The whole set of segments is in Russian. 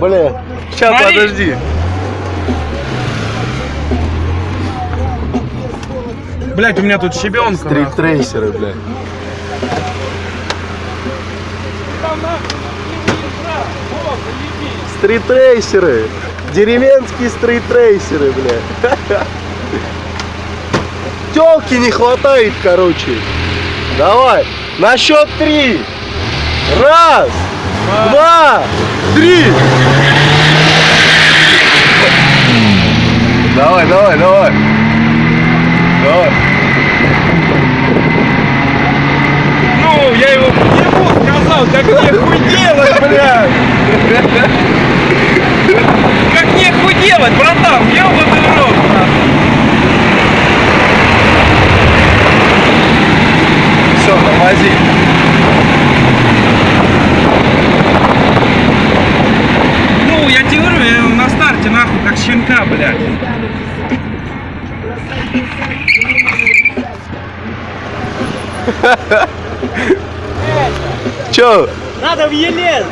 Бля. Сейчас, Смотри. подожди. Блять, у меня тут щебенка. Стрит-трейсеры, бля. Стрит-трейсеры. Деревенские стрит-трейсеры, бля. Телки не хватает, короче. Давай. На счет три. Раз, два, три. Давай, давай, давай. Давай. Ну, я его ему сказал, как мне хуй делать, блядь. Как мне хуй делать, братан, ёбаный в рот. Все, тормози. Ну, я тебе говорю, я его на старте нахуй, как щенка, блядь. Че? Надо в Елен!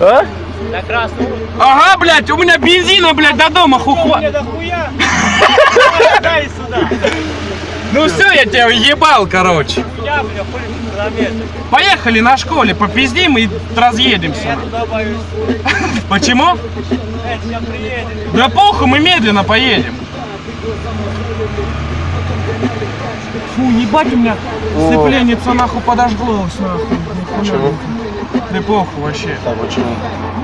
А? На красную. Ага, блядь, у меня бензина, блядь, до дома хухва. Ну все, я тебя ебал, короче. Поехали на школе, попиздим и разъедемся. Я туда боюсь. Почему? Да похуй, мы медленно поедем. Фу, ебать у меня сцепленница нахуй подожглось нахуй. Почему? Да похуй вообще. Да почему?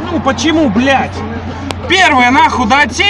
Ну почему, блядь? Первое нахуй до отсечки.